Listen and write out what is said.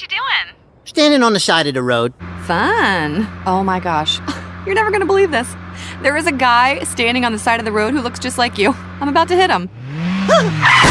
What you doing? Standing on the side of the road. Fun. Oh my gosh. You're never gonna believe this. There is a guy standing on the side of the road who looks just like you. I'm about to hit him.